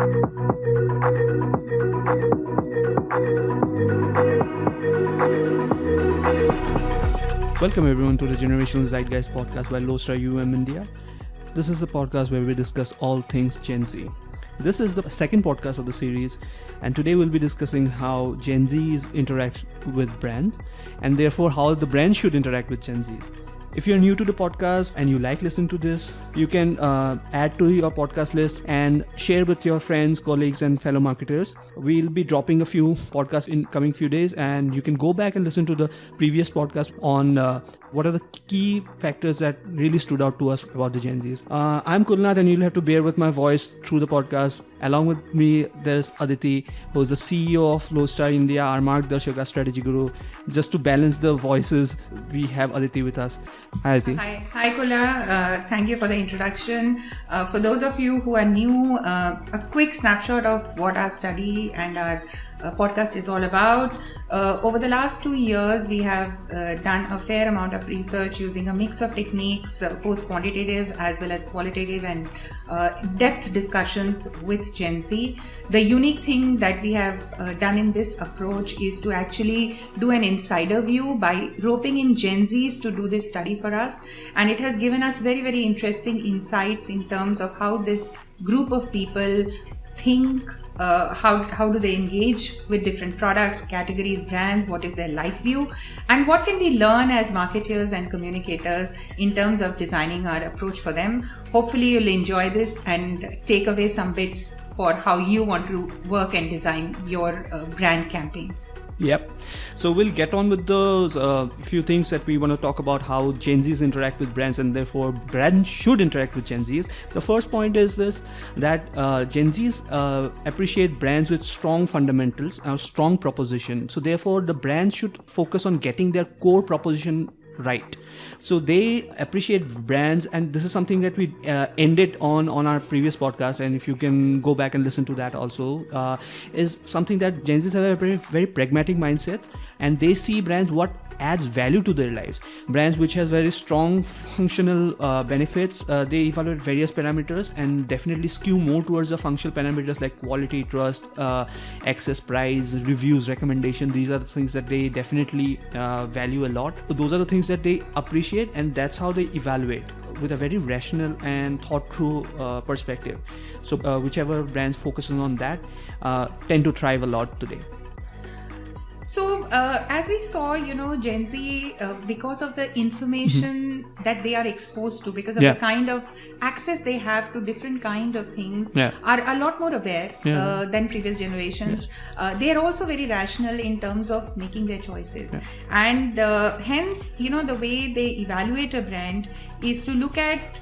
Welcome everyone to the Generational Zeitgeist podcast by Lodestar UM India. This is a podcast where we discuss all things Gen Z. This is the second podcast of the series, and today we'll be discussing how Gen Zs interact with brands, and therefore how the brand should interact with Gen Zs. If you're new to the podcast and you like listening to this, you can uh, add to your podcast list and share with your friends, colleagues, and fellow marketers. We'll be dropping a few podcasts in coming few days, and you can go back and listen to the previous podcast on uh, what are the key factors that really stood out to us about the Gen Zs. Uh, I'm Kulnath, and you'll have to bear with my voice through the podcast. Along with me, there's Aditi, who's the CEO of Lodestar India, our Margdarshak, our strategy guru. Just to balance the voices, we have Aditi with us. Hi, Aditi. Hi, hi Kula. Uh, thank you for the introduction. Uh, for those of you who are new, uh, a quick snapshot of what our study and our podcast is all about. Uh, over the last two years, we have uh, done a fair amount of research using a mix of techniques, uh, both quantitative as well as qualitative and uh, depth discussions with Gen Z. The unique thing that we have uh, done in this approach is to actually do an insider view by roping in Gen Zs to do this study for us. And it has given us very, very interesting insights in terms of how this group of people think uh, how, how do they engage with different products, categories, brands, what is their life view, and what can we learn as marketers and communicators in terms of designing our approach for them. Hopefully, you'll enjoy this and take away some bits for how you want to work and design your uh, brand campaigns. Yep. So we'll get on with those uh, few things that we want to talk about how Gen Zs interact with brands and therefore brands should interact with Gen Zs. The first point is this that uh, Gen Zs uh, appreciate brands with strong fundamentals, a strong proposition. So therefore the brands should focus on getting their core proposition right so they appreciate brands and this is something that we uh, ended on on our previous podcast and if you can go back and listen to that also uh, is something that gen z's have a very, very pragmatic mindset and they see brands what adds value to their lives. Brands which has very strong functional uh, benefits uh, they evaluate various parameters and definitely skew more towards the functional parameters like quality trust uh, access price reviews recommendation. These are the things that they definitely uh, value a lot. Those are the things that they appreciate and that's how they evaluate with a very rational and thought through uh, perspective. So uh, whichever brands focusing on that tend to thrive a lot today so, uh, as we saw, you know, Gen Z, uh, because of the information mm-hmm. that they are exposed to, because of yeah. the kind of access they have to different kind of things, yeah. are a lot more aware yeah. uh, than previous generations. Yes. Uh, they are also very rational in terms of making their choices, and uh, hence, you know, the way they evaluate a brand is to look at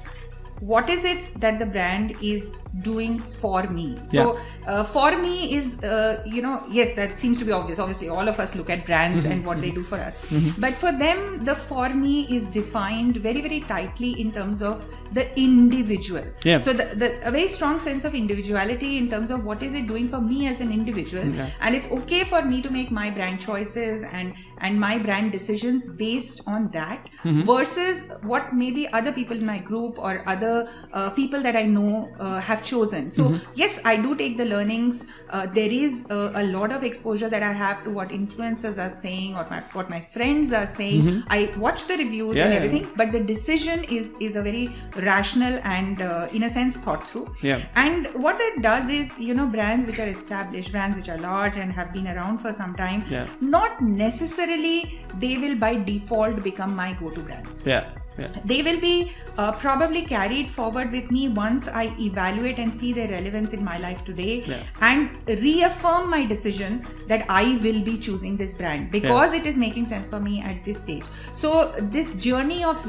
what is it that the brand is doing for me so yeah. uh, for me is uh, you know yes that seems to be obvious obviously all of us look at brands mm-hmm. and what they do for us mm-hmm. but for them the for me is defined very very tightly in terms of the individual yeah. so the, the, a very strong sense of individuality in terms of what is it doing for me as an individual okay. and it's okay for me to make my brand choices and and my brand decisions based on that mm-hmm. versus what maybe other people in my group or other uh, people that I know uh, have chosen. So, mm-hmm. yes, I do take the learnings. Uh, there is a lot of exposure that I have to what influencers are saying or my, what my friends are saying. Mm-hmm. I watch the reviews yeah, and everything, yeah. but the decision is is a very rational and, uh, in a sense, thought through. Yeah. And what that does is, you know, brands which are established, brands which are large and have been around for some time, yeah. not necessarily they will by default become my go-to brands. Yeah they will be uh, probably carried forward with me once I evaluate and see their relevance in my life today yeah. and reaffirm my decision that I will be choosing this brand because yeah. it is making sense for me at this stage. So, this journey of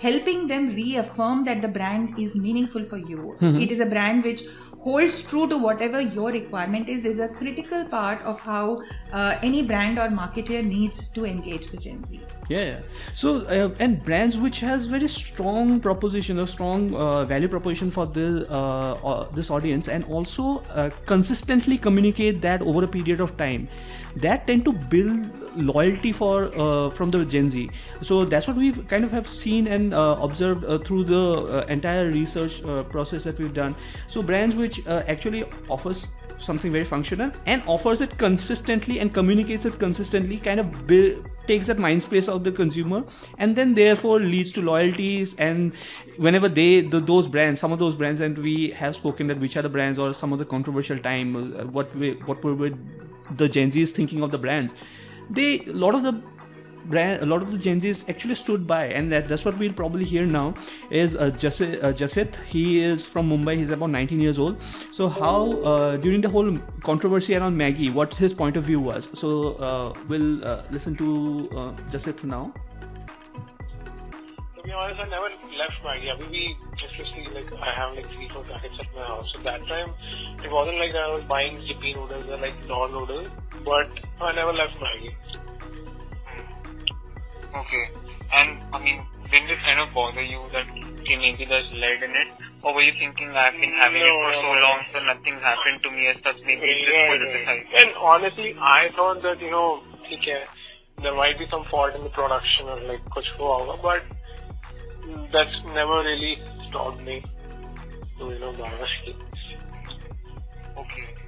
helping them reaffirm that the brand is meaningful for you, mm-hmm. it is a brand which holds true to whatever your requirement is is a critical part of how uh, any brand or marketer needs to engage the gen z yeah, yeah. so uh, and brands which has has very strong proposition, a strong uh, value proposition for the uh, uh, this audience, and also uh, consistently communicate that over a period of time. That tend to build loyalty for uh, from the Gen Z. So that's what we've kind of have seen and observed through the entire research process that we've done. So brands which actually offers something very functional and offers it consistently and communicates it consistently kind of build, takes that mind space of the consumer and then therefore leads to loyalties. And whenever they the, those brands some of those brands and we have spoken that which are the brands or some of the controversial time uh, what we, what were the gen z's thinking of the brands they a lot of the brand, a lot of the Gen Zs actually stood by, and that, that's what we'll probably hear now. Is uh, Jasit, uh? He is from Mumbai. He's about 19 years old. So how uh, during the whole controversy around Maggi, what his point of view was? So uh, we'll uh, listen to uh, Jasit now. To be honest, I never left Maggi. I mean, we see like I have like three four packets at my house. So that time, it wasn't like I was buying Yippee noodles or like non noodles, but I never left Maggi. Okay. And I mean, didn't it kind of bother you that okay, maybe there's lead in it? Or were you thinking I've been having no, it for so long so nothing happened to me as such maybe it's just politicized? And honestly I thought that, you know, okay, there might be some fault in the production or like kuch but that's never really stopped me to, you know, buy Okay.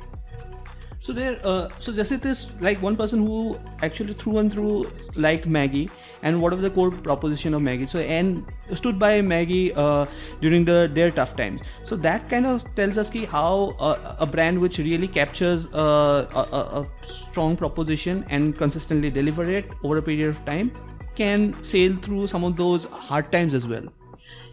So there, uh, so Jasit is like one person who actually through and through liked Maggi, and what was the core proposition of Maggi? So and stood by Maggi uh, during the their tough times. So that kind of tells us ki how uh, a brand which really captures uh, a, a, strong proposition and consistently deliver it over a period of time can sail through some of those hard times as well.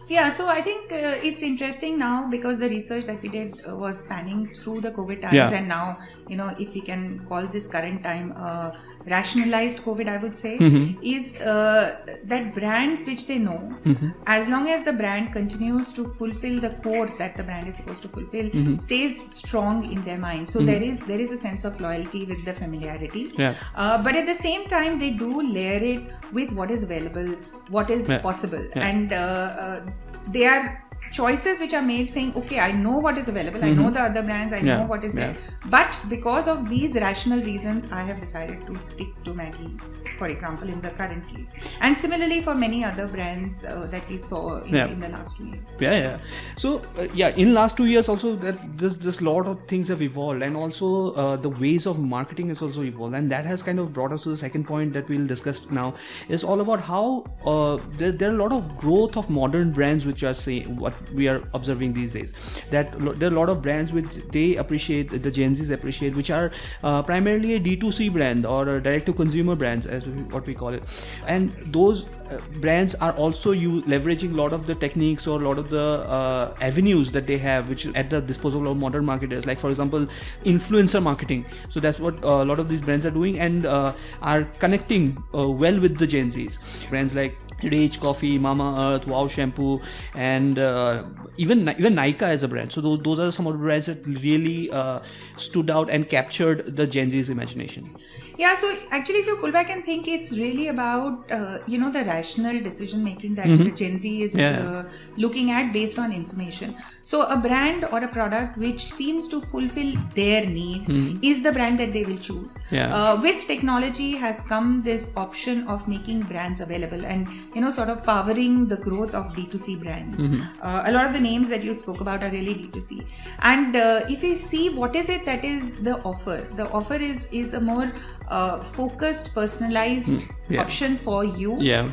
Yeah, so I think uh, it's interesting now because the research that we did uh, was spanning through the COVID times, yeah. and now you know if we can call this current time uh, rationalized COVID, I would say, mm-hmm. is uh, that brands which they know, mm-hmm. as long as the brand continues to fulfill the core that the brand is supposed to fulfill, mm-hmm. stays strong in their mind. So there is there is a sense of loyalty with the familiarity. Yeah. Uh, but at the same time, they do layer it with what is available what is yeah. possible yeah. and uh, uh, they are choices which are made saying okay i know what is available mm-hmm. i know the other brands i yeah. know what is yeah. there but because of these rational reasons i have decided to stick to maggie for example in the current case and similarly for many other brands uh, that we saw in, yeah. in, the last two years yeah yeah so uh, yeah in last two years also that this this lot of things have evolved and also uh, the ways of marketing has also evolved and that has kind of brought us to the second point that we'll discuss now is all about how uh, there, there are a lot of growth of modern brands which are saying what we are observing these days. That there are a lot of brands which they appreciate the gen z's appreciate which are uh, primarily a d2c brand or direct to consumer brands as we, what we call it. And those uh, brands are also you leveraging a lot of the techniques or a lot of the uh, avenues that they have which at the disposal of modern marketers. Like for example influencer marketing. So that's what uh, a lot of these brands are doing and uh, are connecting uh, well with the gen z's. Brands like Rage Coffee, Mamaearth, Wow Shampoo, and uh, even even Nykaa as a brand. So those, those are some of the brands that really uh, stood out and captured the Gen Z's imagination. Yeah, so actually, if you pull back and think, it's really about uh, you know the rational decision making that mm-hmm. Gen Z is yeah. uh, looking at based on information. So a brand or a product which seems to fulfill their need mm-hmm. is the brand that they will choose. Yeah. Uh, with technology has come this option of making brands available and you know sort of powering the growth of D2C brands. Mm-hmm. Uh, a lot of the names that you spoke about are really D2C. And uh, if you see what is it that is the offer, the offer is is a more a focused, personalized mm, yeah. option for you. Yeah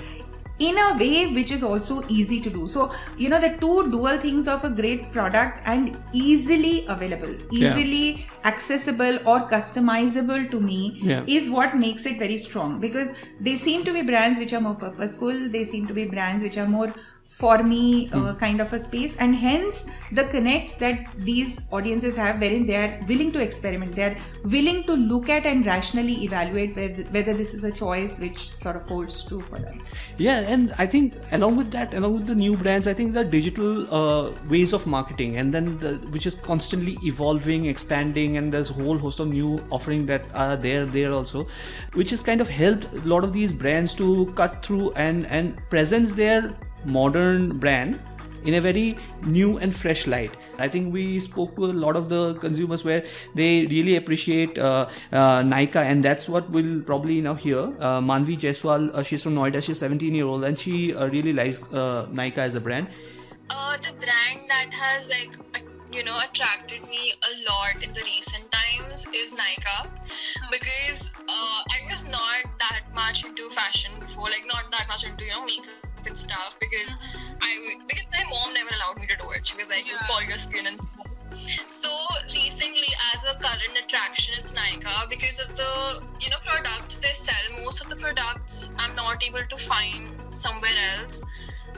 in a way which is also easy to do so you know the two dual things of a great product and easily available easily yeah. accessible or customizable to me yeah. is what makes it very strong because they seem to be brands which are more purposeful they seem to be brands which are more for me uh, mm. kind of a space and hence the connect that these audiences have wherein they are willing to experiment they are willing to look at and rationally evaluate whether, whether this is a choice which sort of holds true for them yeah and i think along with that along with the new brands i think the digital uh, ways of marketing and then the, which is constantly evolving expanding and there's a whole host of new offering that are there there also which has kind of helped a lot of these brands to cut through and and presence their modern brand in a very new and fresh light. I think we spoke to a lot of the consumers where they really appreciate uh, uh, Nykaa, and that's what we'll probably now hear. Uh, Manvi Jaiswal, uh, she's from Noida, she's 17 year old, and she uh, really likes uh, Nykaa as a brand. The brand that has like you know attracted me a lot in the recent times is Nykaa because I was not that much into fashion before, like not that much into you know makeup and stuff because I because my mom never allowed me to do it. She was like, "You'll spoil your skin and stuff." So recently, as a current attraction, it's Nykaa because of the you know products they sell. Most of the products I'm not able to find somewhere else.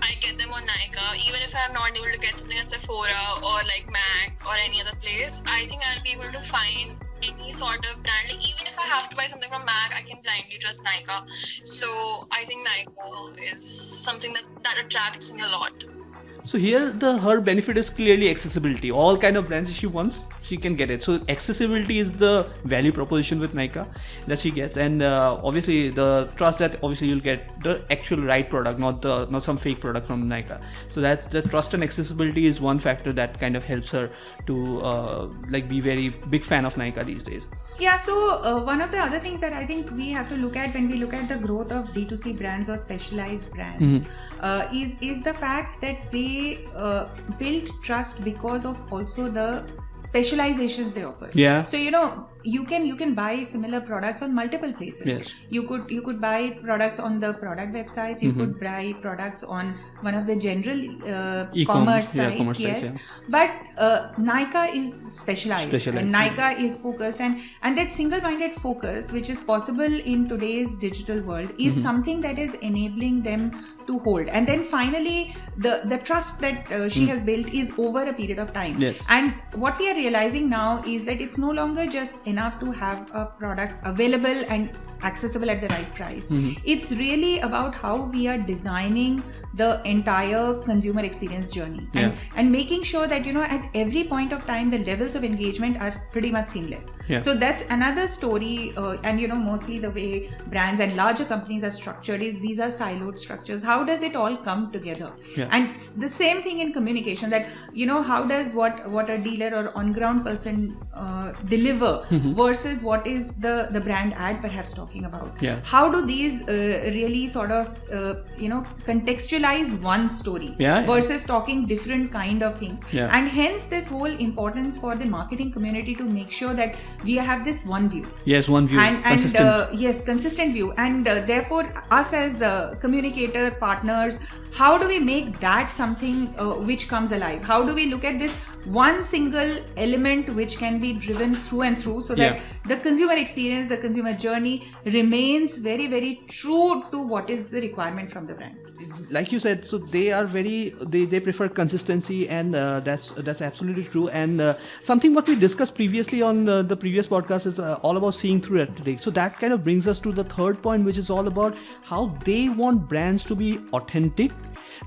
I get them on Nykaa. Even if I'm not able to get something at Sephora or like MAC or any other place, I think I'll be able to find any sort of brand. Like even if I have to buy something from MAC, I can blindly trust Nykaa. So I think Nykaa is something that, that attracts me a lot. So here the her benefit is clearly accessibility. All kind of brands she wants, she can get it. So accessibility is the value proposition with Nykaa that she gets, and uh, obviously the trust that obviously you'll get the actual right product, not the not some fake product from Nykaa. So that the trust and accessibility is one factor that kind of helps her to uh, like be very big fan of Nykaa these days. Yeah, so uh, one of the other things that I think we have to look at when we look at the growth of D2C brands or specialized brands uh, is is the fact that they uh, build trust because of also the specializations they offer. Yeah. So you know you can you can buy similar products on multiple places. Yes. You could you could buy products on the product websites. You could buy products on one of the general uh, commerce yeah, sites. commerce yes. sites, yeah. But uh, Nykaa is specialized, Specialized, and yeah. Is focused, and and that single-minded focus, which is possible in today's digital world, is Mm-hmm. something that is enabling them to hold. And then finally, the the trust that uh, she has built is over a period of time. Mm. Yes. And what we are realizing now is that it's no longer just enough to have a product available and accessible at the right price. Mm-hmm. It's really about how we are designing the entire consumer experience journey and, Yeah. and making sure that you know at every point of time the levels of engagement are pretty much seamless. Yeah. So that's another story, uh, and you know mostly the way brands and larger companies are structured is these are siloed structures. How does it all come together? Yeah. And the same thing in communication that you know how does what what a dealer or on ground person uh, deliver Mm-hmm. versus what is the the brand ad perhaps talking about Yeah. how do these uh, really sort of uh, you know contextualize one story Yeah, yeah. versus talking different kind of things Yeah. and hence this whole importance for the marketing community to make sure that we have this one view Yes, one view, and, and consistent. uh, yes consistent view and uh, therefore us as uh, communicator partners how do we make that something uh, which comes alive? How do we look at this one single element which can be driven through and through so that Yeah. the consumer experience the consumer journey remains very very true to what is the requirement from the brand? Like you said so they are very they, they prefer consistency and uh, that's that's absolutely true. And uh, something what we discussed previously on uh, the previous podcast is uh, all about seeing through rhetoric so that kind of brings us to the third point which is all about how they want brands to be authentic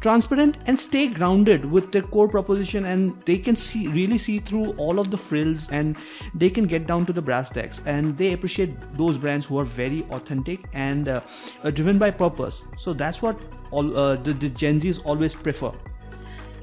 transparent and stay grounded with their core proposition and they can see really see through all of the frills and they can get down to the brass tacks and they appreciate those brands who are very authentic and uh, uh, driven by purpose. So that's what all uh, the, the gen z's always prefer.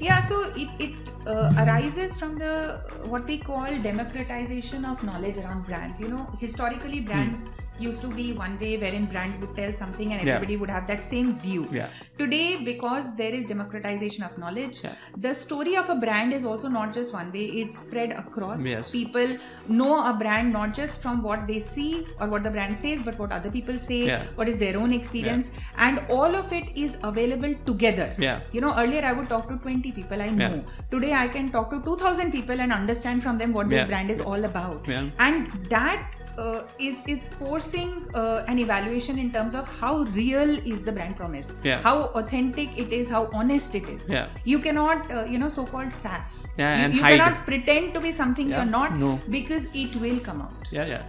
Yeah so it, it uh, arises from the what we call democratization of knowledge around brands. You know historically brands used to be one way wherein brand would tell something and Yeah. everybody would have that same view Yeah. today because there is democratization of knowledge Yeah. the story of a brand is also not just one way it's spread across Yes. people know a brand not just from what they see or what the brand says but what other people say Yeah. what is their own experience and all of it is available together Yeah. you know earlier i would talk to 20 people i know Yeah. today i can talk to 2000 people and understand from them what this Yeah. brand is all about Yeah. and that uh, is is forcing uh, an evaluation in terms of how real is the brand promise Yeah. how authentic it is how honest it is Yeah. you cannot uh, you know so called faff Yeah, you, and you hide. cannot pretend to be something Yeah. you're not No. because it will come out yeah yeah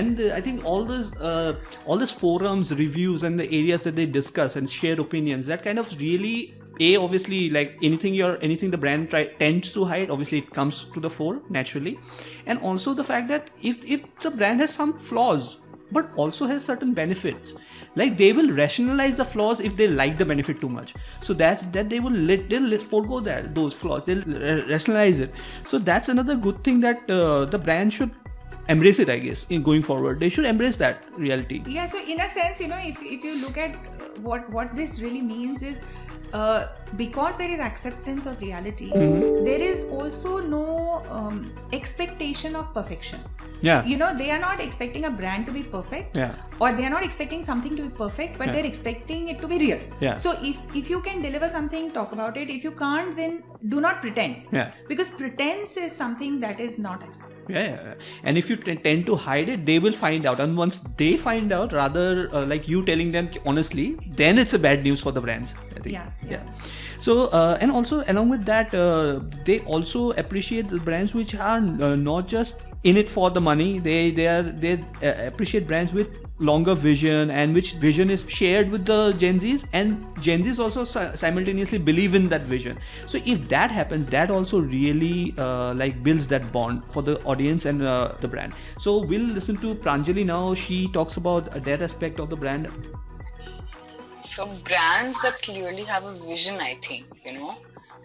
and uh, i think all those uh, all these forums reviews and the areas that they discuss and share opinions that kind of really a obviously like anything your anything the brand try, tends to hide obviously it comes to the fore naturally. And also the fact that if if the brand has some flaws but also has certain benefits like they will rationalize the flaws if they like the benefit too much. So that's that they will let they'll let forego that those flaws. They'll rationalize it. So that's another good thing that uh, the brand should embrace it i guess in going forward. They should embrace that reality. Yeah so in a sense you know if, if you look at what what this really means is uh, because there is acceptance of reality, mm-hmm. there is also no um, expectation of perfection. Yeah. You know, they are not expecting a brand to be perfect. Yeah. Or they are not expecting something to be perfect, but yeah. they're expecting it to be real. Yeah. So if if you can deliver something, talk about it. If you can't, then do not pretend. Yeah. Because pretense is something that is not acceptable. Yeah, yeah, and if you t- tend to hide it, they will find out. And once they find out, rather uh, like you telling them honestly, then it's a bad news for the brands. I think. Yeah. Yeah. So uh, and also along with that, uh, they also appreciate the brands which are uh, not just in it for the money. They they are they uh, appreciate brands with longer vision and which vision is shared with the Gen Zs and Gen Zs also simultaneously believe in that vision. So if that happens, that also really uh, like builds that bond for the audience and uh, the brand. So we'll listen to Pranjali now. She talks about that aspect of the brand. So brands that clearly have a vision, I think, you know,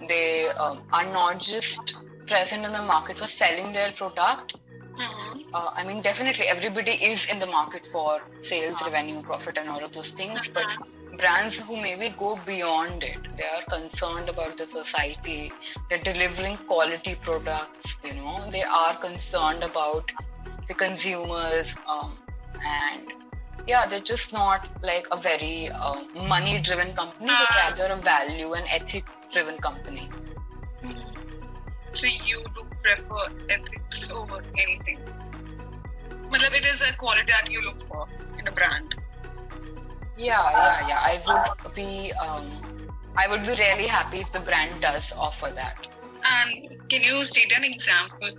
they um, are not just present in the market for selling their product Mm-hmm. Uh, I mean, definitely everybody is in the market for sales, revenue, profit, and all of those things. But mm-hmm. brands who maybe go beyond it, they are concerned about the society. They're delivering quality products. You know, they are concerned about the consumers, um, and yeah, they're just not like a very uh, money-driven company, but uh-huh. rather a value and ethic-driven company. So you do prefer ethics over anything? Matlab, it is a quality that you look for in a brand. Yeah, yeah, yeah. I would be, um, I would be really happy if the brand does offer that. And can you state an example?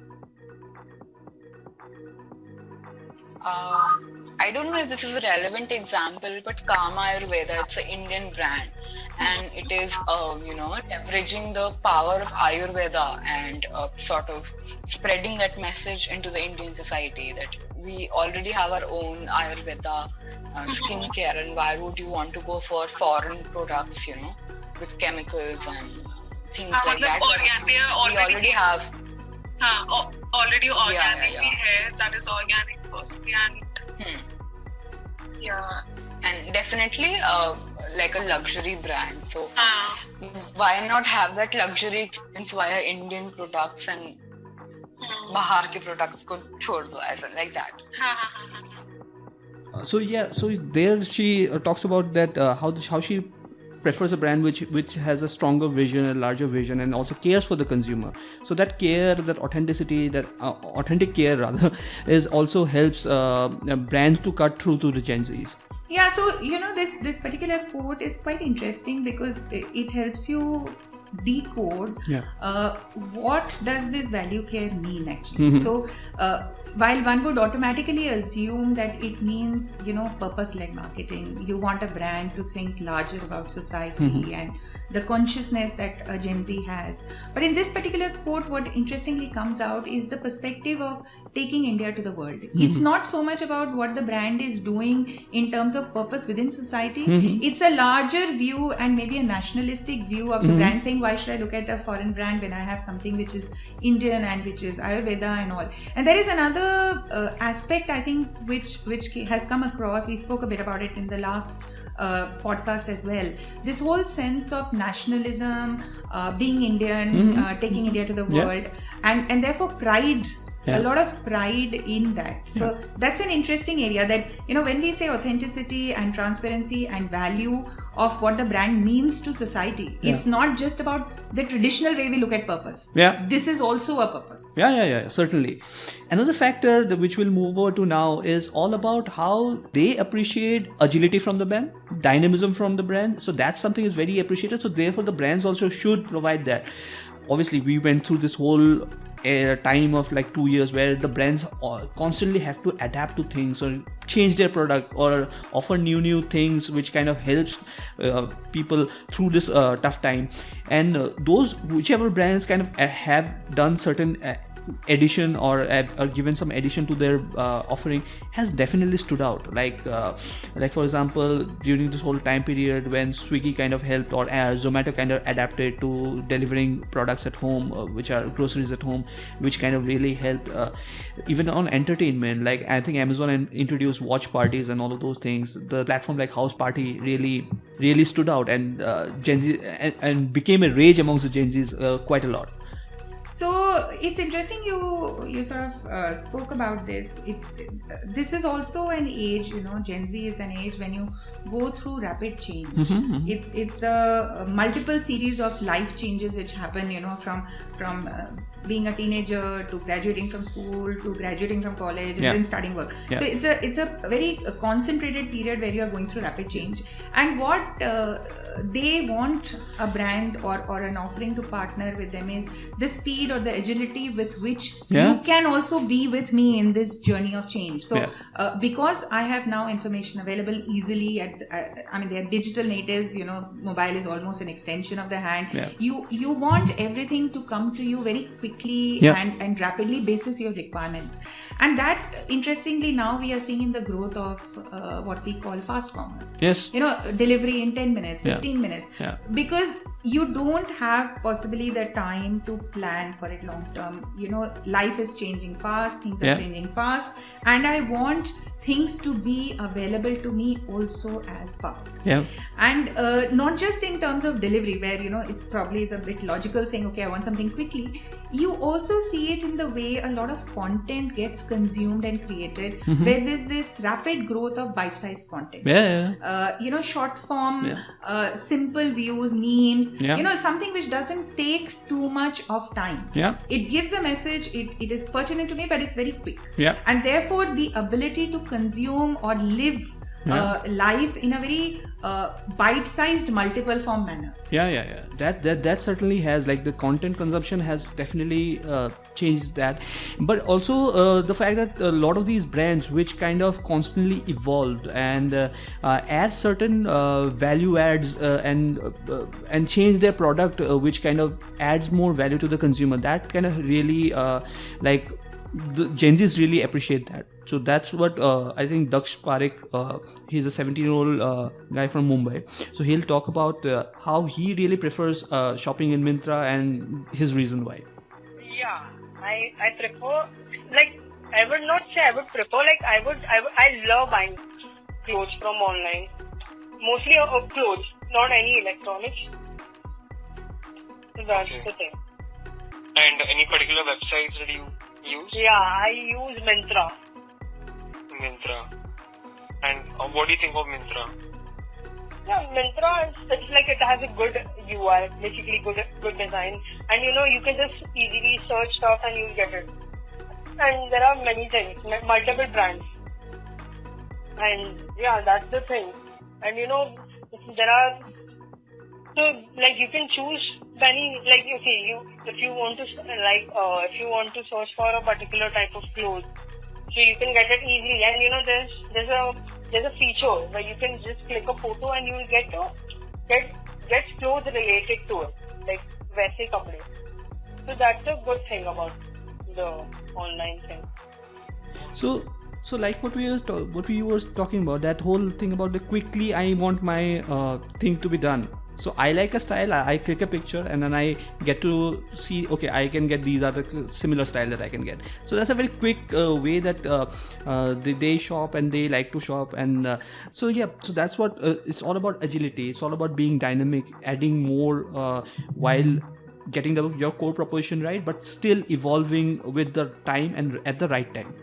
Uh, I don't know if this is a relevant example, but Kama Ayurveda, it's an Indian brand. And it is uh, you know leveraging the power of ayurveda and uh, sort of spreading that message into the indian society that we already have our own ayurveda uh, mm-hmm. skincare. And why would you want to go for foreign products you know with chemicals and things uh, like that? Organ- they already, we already have. Uh, already organic yeah, yeah, yeah. that is organic firstly. And hmm. yeah and definitely uh, like a luxury brand. So uh. why not have that luxury experience via Indian products and uh. Bahar ke products ko chhod do as like that. Uh, so yeah, so there she uh, talks about that uh, how how she prefers a brand which which has a stronger vision, a larger vision, and also cares for the consumer. So that care, that authenticity, that uh, authentic care rather, is also helps uh, brands to cut through to the Gen Zs yeah so you know this this particular quote is quite interesting because it helps you decode yeah. uh, what does this value care mean actually mm-hmm. so uh, while one would automatically assume that it means you know purpose led marketing you want a brand to think larger about society mm-hmm. and the consciousness that a gen z has but in this particular quote what interestingly comes out is the perspective of taking india to the world mm-hmm. it's not so much about what the brand is doing in terms of purpose within society mm-hmm. it's a larger view and maybe a nationalistic view of the mm-hmm. brand saying why should i look at a foreign brand when i have something which is indian and which is ayurveda and all and there is another uh, aspect I think which which has come across. We spoke a bit about it in the last uh, podcast as well. This whole sense of nationalism, uh, being Indian, mm-hmm. Uh, taking India to the world, yeah. and and therefore pride yeah. a lot of pride in that. So yeah. that's an interesting area that you know when we say authenticity and transparency and value of what the brand means to society yeah. it's not just about the traditional way we look at purpose. Yeah. This is also a purpose. Yeah yeah yeah certainly. Another factor that which we'll move over to now is all about how they appreciate agility from the brand dynamism from the brand. So that's something is very appreciated. So therefore the brands also should provide that. Obviously we went through this whole a time of like two years where the brands constantly have to adapt to things or change their product or offer new new things which kind of helps uh, people through this uh, tough time. And uh, those whichever brands kind of uh, have done certain uh, addition or, or given some addition to their uh, offering has definitely stood out. Like uh, like for example during this whole time period when swiggy kind of helped or uh, zomato kind of adapted to delivering products at home uh, which are groceries at home which kind of really helped uh, even on entertainment. Like i think amazon introduced watch parties and all of those things. The platform like Houseparty really really stood out and uh, gen z and, and, became a rage amongst the gen z's quite a lot so it's interesting you you sort of uh, spoke about this. It, this is also an age, you know, Gen Z is an age when you go through rapid change. Mm-hmm, mm-hmm. It's it's a, a, multiple series of life changes which happen, you know, from from uh, being a teenager to graduating from school to graduating from college and yeah. then starting work yeah. so it's a it's a very concentrated period where you are going through rapid change and what uh, they want a brand or, or an offering to partner with them is the speed or the agility with which yeah. you can also be with me in this journey of change so uh, because i have now information available easily at uh, i mean they're digital natives you know mobile is almost an extension of the hand you you want everything to come to you very quickly quickly yeah. and, and rapidly basis your requirements and that interestingly now we are seeing in the growth of uh, what we call fast commerce yes you know delivery in 10 minutes 15 yeah. minutes yeah. because you don't have possibly the time to plan for it long term you know life is changing fast things are changing fast and i want things to be available to me also as fast yeah and uh, not just in terms of delivery where you know it probably is a bit logical saying okay i want something quickly you also see it in the way a lot of content gets consumed and created mm-hmm. where there's this rapid growth of bite-sized content yeah, yeah. Uh, you know short form yeah. uh, simple views memes yeah. you know something which doesn't take too much of time yeah it gives a message it, it is pertinent to me but it's very quick yeah and therefore the ability to consume or live yeah. uh, life in a very uh, bite-sized multiple form manner. Yeah yeah yeah. That that that certainly has like the content consumption has definitely uh, changed that. But also uh, the fact that a lot of these brands which kind of constantly evolved and uh, uh, add certain uh, value adds and and change their product which kind of adds more value to the consumer that kind of really like the Gen Zs really appreciate that. So that's what uh, I think Daksh Parekh, uh, he's a 17 year old uh, guy from Mumbai. So he'll talk about uh, how he really prefers uh, shopping in Myntra and his reason why. Yeah, I, I prefer, like, I would not say I would prefer, like, I would, I, would, I love buying clothes from online. Mostly uh, clothes, not any electronics. That's okay. the thing. And any particular websites that you use? Yeah, I use Myntra. Myntra. And uh, what do you think of Myntra? Yeah, Myntra is it's like it has a good UI, basically good good design, and you know you can just easily search stuff and you'll get it. And there are many things, multiple brands, and yeah, that's the thing. And you know there are so like you can choose many like okay you if you want to like uh, if you want to search for a particular type of clothes so you can get it easily and you know there's there's a there's a feature where you can just click a photo and you will get to get get clothes related to it like वैसे कपड़े so that's a good thing about the online thing so so like what we were to- what we were talking about that whole thing about the quickly i want my uh, thing to be done so i like a style I, I, click a picture and then i get to see okay i can get these the similar style that i can get. So that's a very quick uh, way that uh, uh, they, they, shop and they like to shop and uh, so yeah so that's what uh, it's all about agility. It's all about being dynamic adding more uh, while getting the, your core proposition right but still evolving with the time and at the right time.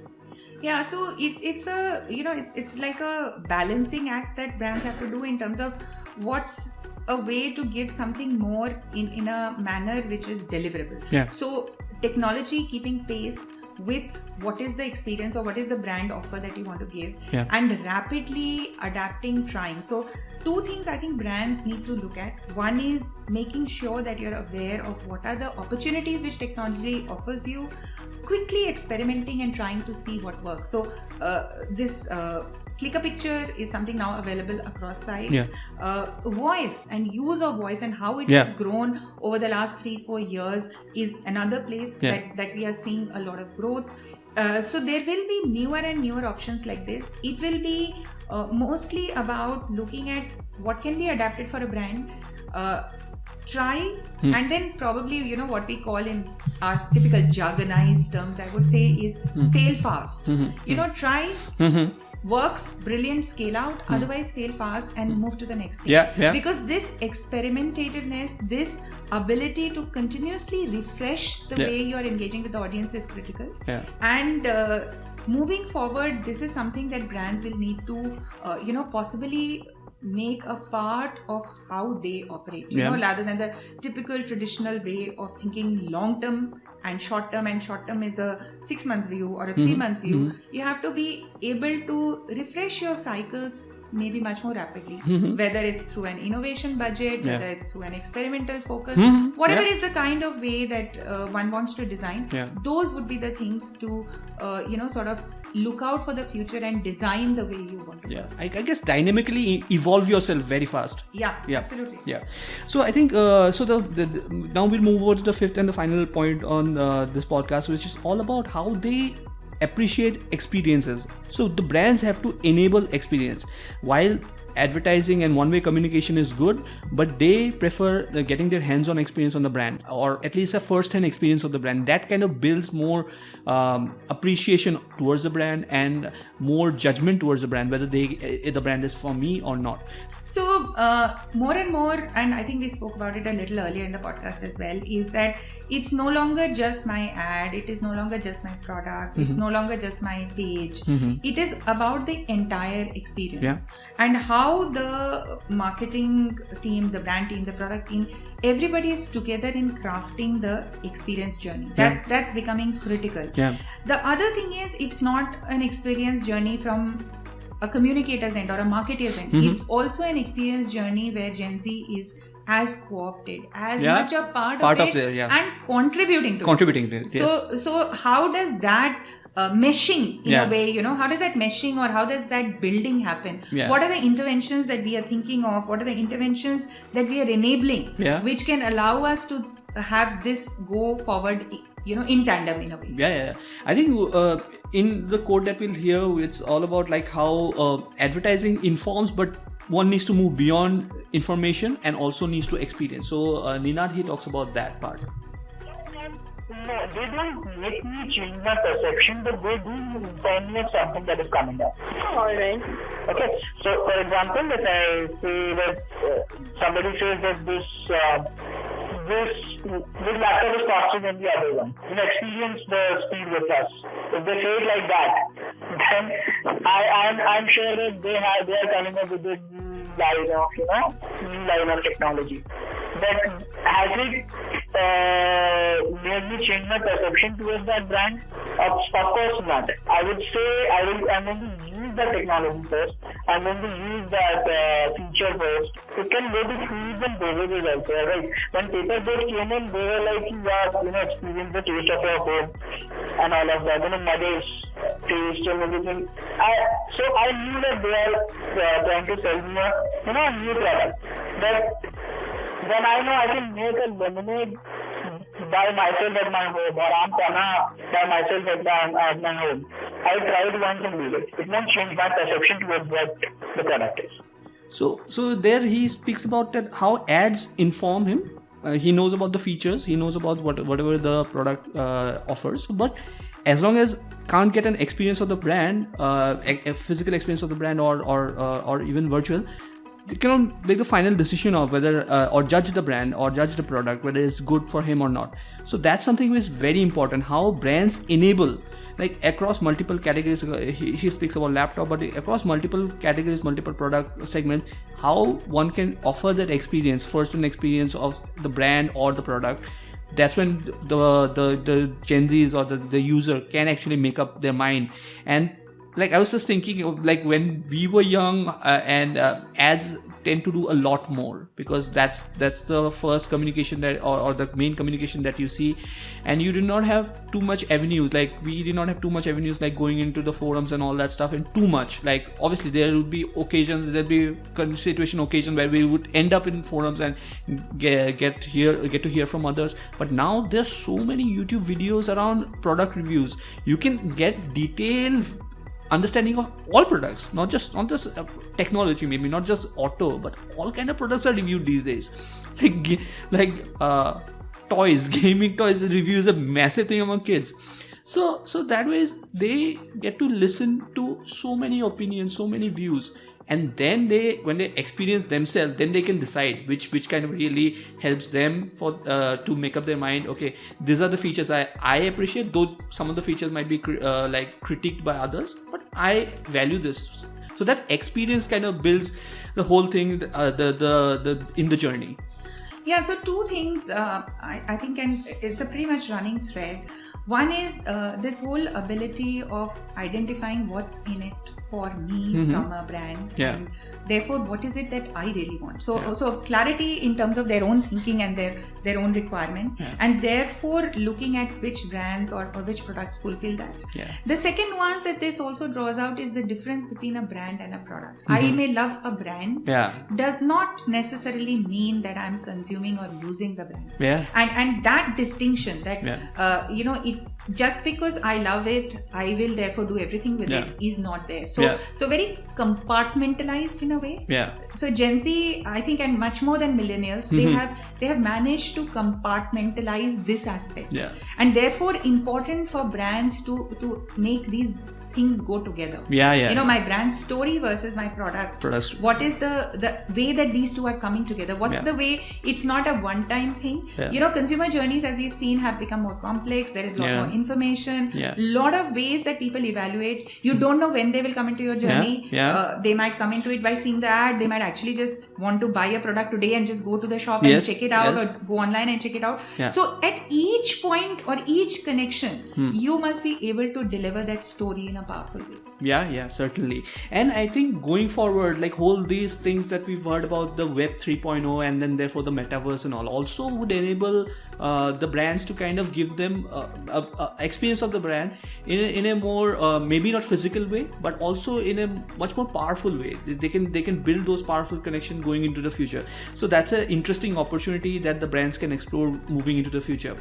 Yeah so it's it's a you know it's it's like a balancing act that brands have to do in terms of what's a way to give something more in, in a manner which is deliverable. Yeah. So technology keeping pace with what is the experience or what is the brand offer that you want to give yeah. and rapidly adapting trying so two things i think brands need to look at one is making sure that you're aware of what are the opportunities which technology offers you quickly experimenting and trying to see what works so uh, this uh, click a picture is something now available across sites. Yeah. Uh, voice and use of voice and how it Yeah. has grown over the last three four years is another place Yeah. that that we are seeing a lot of growth. Uh, so there will be newer and newer options like this. It will be uh, mostly about looking at what can be adapted for a brand. Uh, try Hmm. and then probably you know what we call in our typical jargonized terms i would say is Hmm. fail fast you know try works brilliant scale out otherwise fail fast and move to the next thing. Yeah, yeah. because this experimentativeness this ability to continuously refresh the Yeah. way you are engaging with the audience is critical Yeah. and uh, moving forward this is something that brands will need to uh, you know possibly make a part of how they operate you Yeah. know rather than the typical traditional way of thinking long term and short term and short term is a 6 month view or a 3 month view you have to be able to refresh your cycles maybe much more rapidly whether it's through an innovation budget Yeah. whether it's through an experimental focus Mhm. whatever Yeah. is the kind of way that uh, one wants to design Yeah. those would be the things to uh, you know sort of look out for the future and design the way you want to Yeah, I, I guess dynamically evolve yourself very fast. yeah, Yeah. absolutely Yeah. So I think uh, so. The, the, the now we'll move over to the fifth and the final point on uh, this podcast, which is all about how they appreciate experiences. So the brands have to enable experience while advertising and one-way communication is good but they prefer getting their hands-on experience on the brand or at least a first-hand experience of the brand. That kind of builds more um, appreciation towards the brand and more judgment towards the brand whether they uh, the brand is for me or not So, uh, more and more, and I think we spoke about it a little earlier in the podcast as well, is that it's no longer just my ad, it is no longer just my product, it's no longer just my page. It is about the entire experience. Yeah. And how the marketing team, the brand team, the product team, everybody is together in crafting the experience journey. That Yeah. that's becoming critical. Yeah. The other thing is it's not an experience journey from a communicator's end or a marketer's end. Mm-hmm. It's also an experience journey where Gen Z is as co-opted, as Yeah. much a part, Part of of it, the- yeah. and contributing to contributing to it. it yes. So, so how does that uh, meshing in Yeah. a way, you know, how does that meshing or how does that building happen? Yeah. What are the interventions that we are thinking of? What are the interventions that we are enabling, Yeah. which can allow us to have this go forward, you know, in tandem in a way? yeah, yeah, yeah. I think uh, in the quote that we'll hear, it's all about like how uh, advertising informs, but one needs to move beyond information and also needs to experience. So uh, Ninad he talks about that part. No, they don't make me change my perception, but they do inform me of something that is coming up. Alright. Okay, so for example, if I say that uh, somebody says that this uh, this this laptop is faster than the other one, you experience the speed with us. If they say it like that, then I I'm, I'm sure that they have they are coming up with new line of you know line of technology. But has it uh, made change my perception towards that brand? Of, course not. I would say I will. I'm going to use the technology first. I'm going to use that uh, feature first. It can go to foods and beverages also, right? When Paper Boat came in, they were like, yeah, you know, experience the taste of your home and all of that. You know, mother's taste and everything. I so I knew that they are uh, trying to sell me a you know new product, but then I know I can make a lemonade by myself at my home or I'm gonna by myself at my, at my home. I tried once and did it. It won't change my perception towards what the product is. So so there he speaks about that how ads inform him. Uh, he knows about the features. He knows about what whatever the product uh, offers. But as long as can't get an experience of the brand, uh, a, a physical experience of the brand or or uh, or even virtual, they cannot make the final decision of whether uh, or judge the brand or judge the product whether it's good for him or not. So that's something which is very important how brands enable like across multiple categories. Uh, he, he speaks about laptop but across multiple categories multiple product segments how one can offer that experience first an experience of the brand or the product. That's when the the the gen z's or the, the user can actually make up their mind. And like I was just thinking of like when we were young uh, and uh, ads tend to do a lot more because that's that's the first communication that or, or the main communication that you see. And you do not have too much avenues. Like we did not have too much avenues like going into the forums and all that stuff and too much. Like obviously there would be occasions there'd be situation occasion where we would end up in forums and get, get here get to hear from others. But now there's so many youtube videos around product reviews. You can get detailed understanding of all products not just not just uh, technology maybe not just auto but all kind of products are reviewed these days. Like like uh, toys gaming toys review is a massive thing among kids. So so that way they get to listen to so many opinions so many views and then they when they experience themselves then they can decide which which kind of really helps them for uh, to make up their mind okay these are the features i i appreciate though some of the features might be uh, like critiqued by others but i value this. So that experience kind of builds the whole thing uh, the, the the in the journey. Yeah so two things uh, I, I think and it's a pretty much running thread. One is uh, this whole ability of identifying what's in it for me mm-hmm. from a brand yeah. and therefore what is it that i really want so yeah. so clarity in terms of their own thinking and their their own requirement yeah. and therefore looking at which brands or, or which products fulfill that the second one that this also draws out is the difference between a brand and a product mm-hmm. i may love a brand does not necessarily mean that i'm consuming or using the brand yeah and and that distinction that uh, you know it just because I love it, I will therefore do everything with yeah. it is not there. So yeah. so very compartmentalized in a way. Yeah. So Gen Z, I think, and much more than millennials, mm-hmm. they have they have managed to compartmentalize this aspect. Yeah. And therefore important for brands to to make these things go together yeah yeah you know my brand story versus my product Products. what is the the way that these two are coming together what's yeah. the way it's not a one time thing yeah. you know consumer journeys as we've seen have become more complex there is a lot yeah. more information yeah. lot of ways that people evaluate you don't know when they will come into your journey yeah. Uh, they might come into it by seeing the ad they might actually just want to buy a product today and just go to the shop yes. and check it out yes. or go online and check it out yeah. so at each point or each connection hmm. you must be able to deliver that story in a powerful way. Yeah yeah certainly. And i think going forward like all these things that we've heard about the web 3.0 and then therefore the metaverse and all also would enable uh, the brands to kind of give them uh, a, a experience of the brand in a, in a more uh, maybe not physical way but also in a much more powerful way. They can they can build those powerful connections going into the future. So that's an interesting opportunity that the brands can explore moving into the future.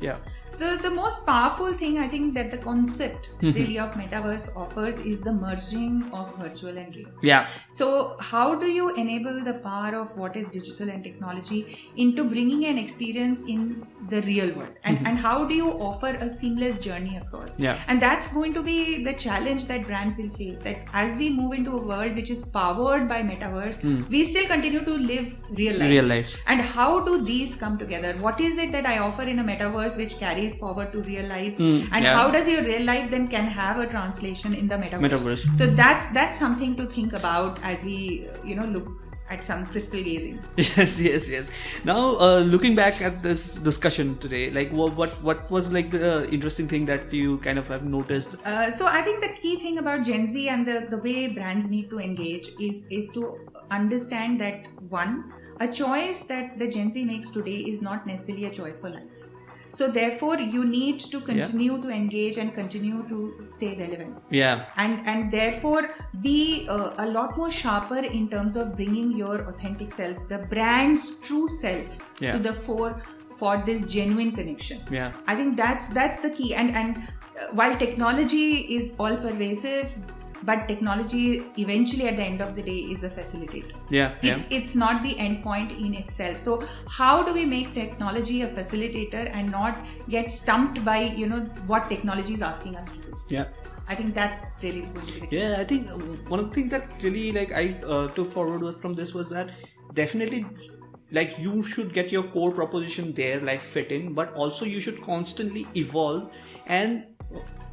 Yeah so the most powerful thing I think that the concept really of metaverse offers is the merging of virtual and real. Yeah. So how do you enable the power of what is digital and technology into bringing an experience in the real world, and Mm-hmm. and how do you offer a seamless journey across? Yeah. And that's going to be the challenge that brands will face. That as we move into a world which is powered by metaverse, we still continue to live real lives. Real lives. And how do these come together? What is it that I offer in a metaverse which carries forward to real lives. Mm, and yeah. how does your real life then can have a translation in the metaverse, Metaverse. so that's that's something to think about as we you know look at some crystal gazing. Yes yes yes. Now uh, looking back at this discussion today like what what, what was like the interesting thing that you kind of have noticed? Uh, so i think the key thing about gen z and the, the way brands need to engage is is to understand that one a choice that the gen z makes today is not necessarily a choice for life so therefore you need to continue to engage and continue to stay relevant. Yeah. And and therefore be uh, a lot more sharper in terms of bringing your authentic self the brand's true self Yeah. to the fore for this genuine connection. Yeah. I think that's that's the key. And and uh, while technology is all pervasive but technology eventually at the end of the day is a facilitator. Yeah yeah. It's it's not the end point in itself. So how do we make technology a facilitator and not get stumped by you know what technology is asking us to do? Yeah. I think that's really going to be the key. yeah i think uh, one of the things that really like i uh, took forward was from this was that definitely like you should get your core proposition there like fit in but also you should constantly evolve and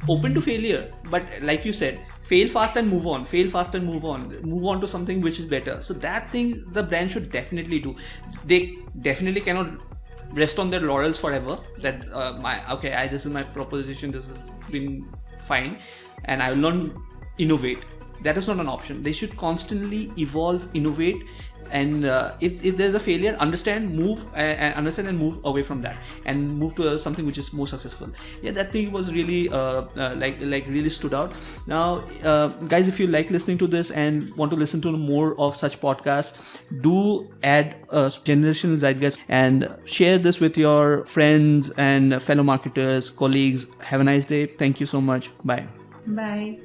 open to failure. But like you said fail fast and move on fail fast and move on move on to something which is better. So that thing the brand should definitely do. They definitely cannot rest on their laurels forever. That uh, my okay I, this is my proposition this has been fine and i will not innovate. That is not an option. They should constantly evolve innovate and uh, if, if there's a failure understand move and understand and move away from that. And move to uh, something which is more successful. Yeah that thing was really uh, uh like like really stood out. Now uh, guys if you like listening to this and want to listen to more of such podcasts do add a generational zeitgeist and share this with your friends and fellow marketers colleagues. Have a nice day. Thank you so much. Bye. Bye